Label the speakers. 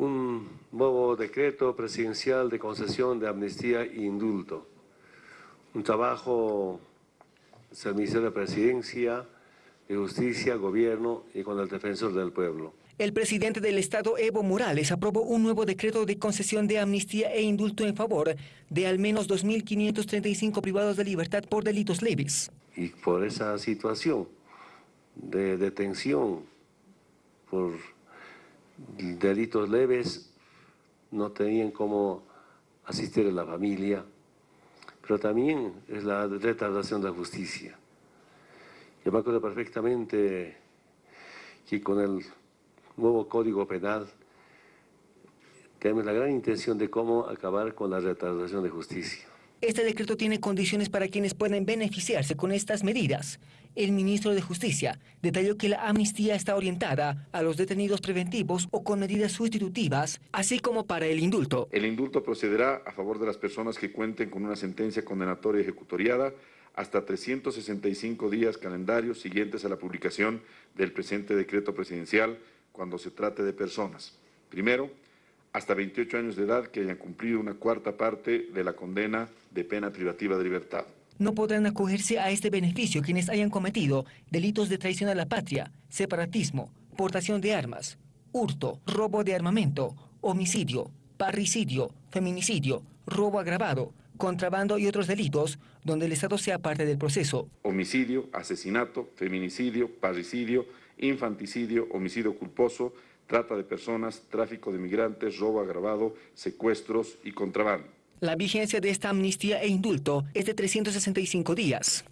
Speaker 1: un nuevo decreto presidencial de concesión de amnistía e indulto. Un trabajo del Ministerio de Presidencia, de Justicia, Gobierno y con el Defensor del Pueblo.
Speaker 2: El presidente del Estado, Evo Morales, aprobó un nuevo decreto de concesión de amnistía e indulto en favor de al menos 2.535 privados de libertad por delitos leves.
Speaker 1: Y por esa situación de detención por delitos leves, no tenían cómo asistir a la familia, pero también es la retardación de la justicia. Yo me acuerdo perfectamente que con el nuevo Código Penal tenemos la gran intención de cómo acabar con la retardación de justicia.
Speaker 2: Este decreto tiene condiciones para quienes pueden beneficiarse con estas medidas. El ministro de Justicia detalló que la amnistía está orientada a los detenidos preventivos o con medidas sustitutivas, así como para el indulto.
Speaker 3: El indulto procederá a favor de las personas que cuenten con una sentencia condenatoria ejecutoriada hasta 365 días calendarios siguientes a la publicación del presente decreto presidencial cuando se trate de personas. Primero, hasta 28 años de edad que hayan cumplido una cuarta parte de la condena de pena privativa de libertad.
Speaker 2: No podrán acogerse a este beneficio quienes hayan cometido delitos de traición a la patria, separatismo, portación de armas, hurto, robo de armamento, homicidio, parricidio, feminicidio, robo agravado, contrabando y otros delitos donde el Estado sea parte del proceso.
Speaker 3: Homicidio, asesinato, feminicidio, parricidio, infanticidio, homicidio culposo, trata de personas, tráfico de migrantes, robo agravado, secuestros y contrabando.
Speaker 2: La vigencia de esta amnistía e indulto es de 365 días.